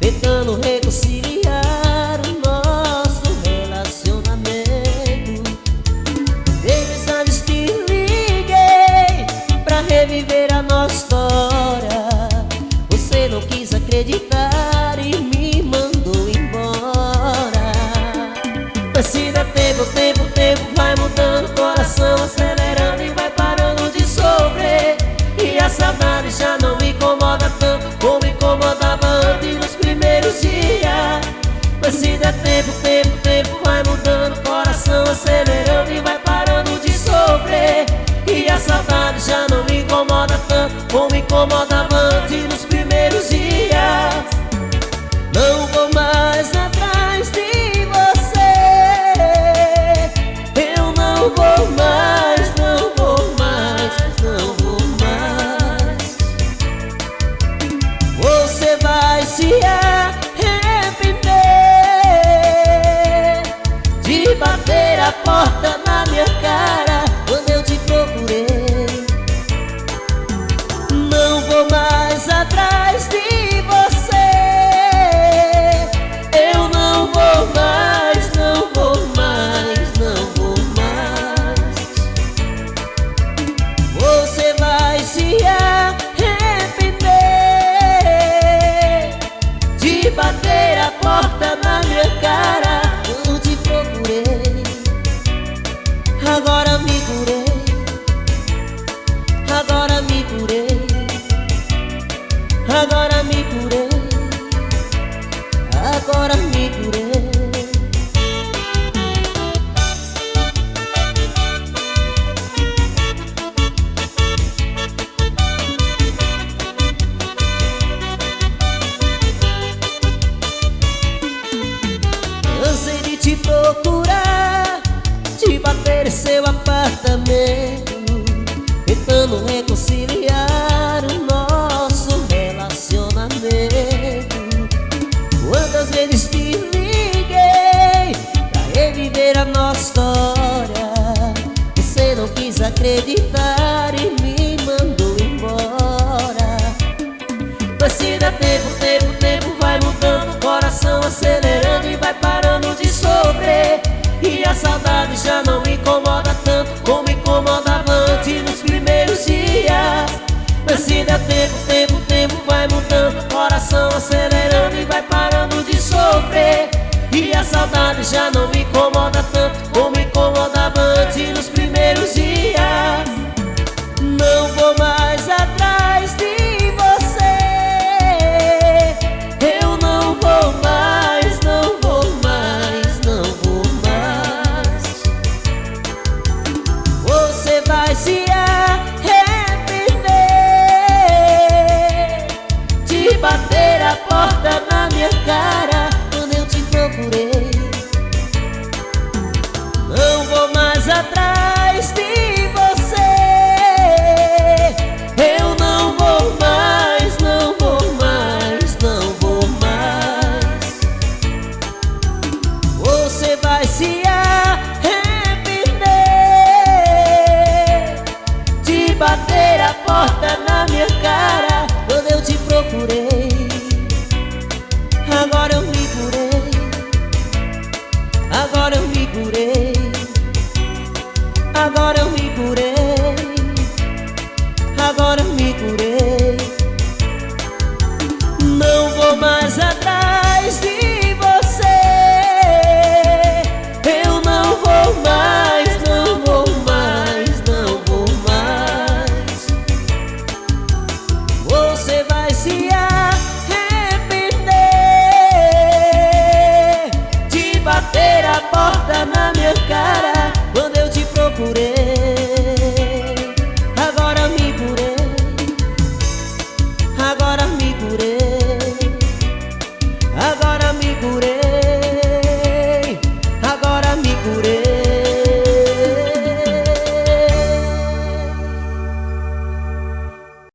Tentando reconciliar o nosso relacionamento. Três anos te liguei Pra reviver a nossa história. Você não quis acreditar e me mandou embora. Mas se dá tempo, tempo, Dá tempo, tempo, tempo vai mudando coração Acelerando e vai parando de sofrer. E a saudade já não me incomoda tanto Como incomodava a porta na minha cara Quando eu te procurei. Não vou mais atrás de você. Eu não vou mais, não vou mais, não vou mais. Você vai se arrepender De bater a porta na minha cara Agora me curei. Agora me curei. Cansei de te procurar De bater seu apartamento. Tentando reconciliar nossa história Você não quis acreditar e me mandou embora. Mas se dá tempo, tempo, tempo vai mudando O coração acelerando e vai parando de sofrer. E a saudade já não me incomoda tanto Como incomodava antes nos primeiros dias. Mas se dá tempo, tempo, tempo vai mudando O coração acelerando a saudade já não me incomoda tanto Como incomodava antes nos primeiros dias. Não vou mais atrás de você. Eu não vou mais, não vou mais, não vou mais. Você vai se